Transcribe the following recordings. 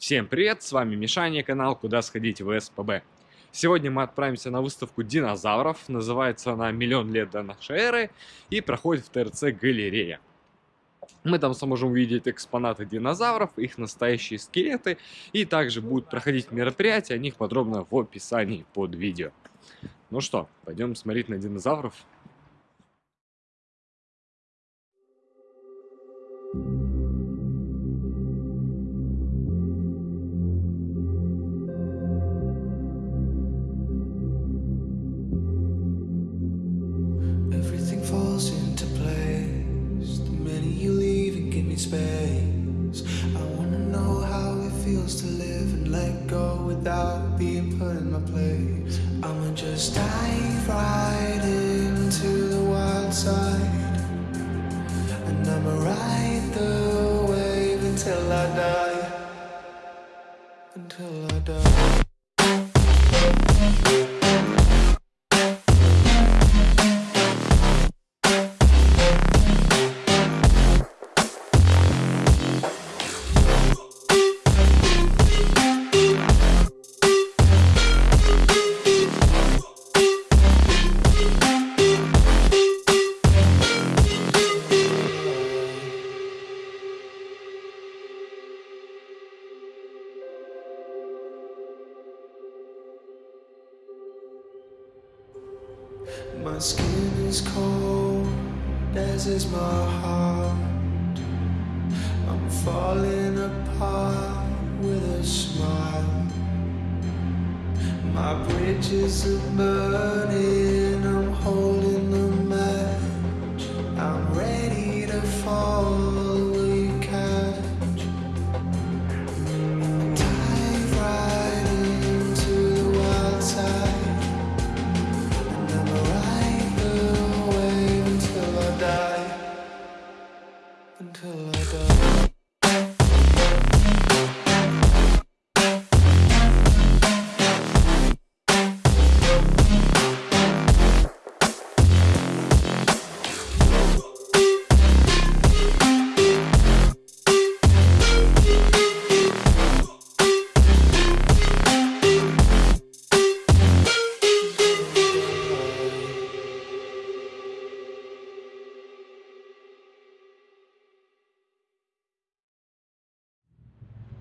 Всем привет, с вами Мишаня, канал «Куда сходить в СПБ». Сегодня мы отправимся на выставку динозавров, называется она «Миллион лет до нашей эры» и проходит в ТРЦ «Галерея». Мы там сможем увидеть экспонаты динозавров, их настоящие скелеты, и также будут проходить мероприятия, о них подробно в описании под видео. Ну что, пойдем смотреть на динозавров. Without being put in my place. I'ma just dive right into the wild side. And I'ma ride the wave until I die. Until I die. My skin is cold, as is my heart. I'm falling apart with a smile. My bridges are burning, I'm holding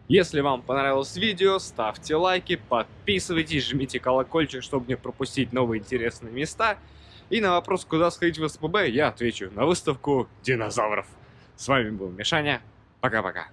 Если вам понравилось видео, ставьте лайки, подписывайтесь, жмите колокольчик, чтобы не пропустить новые интересные места. И на вопрос, куда сходить в СПБ, я отвечу на выставку динозавров. С вами был Мишаня. Пока-пока.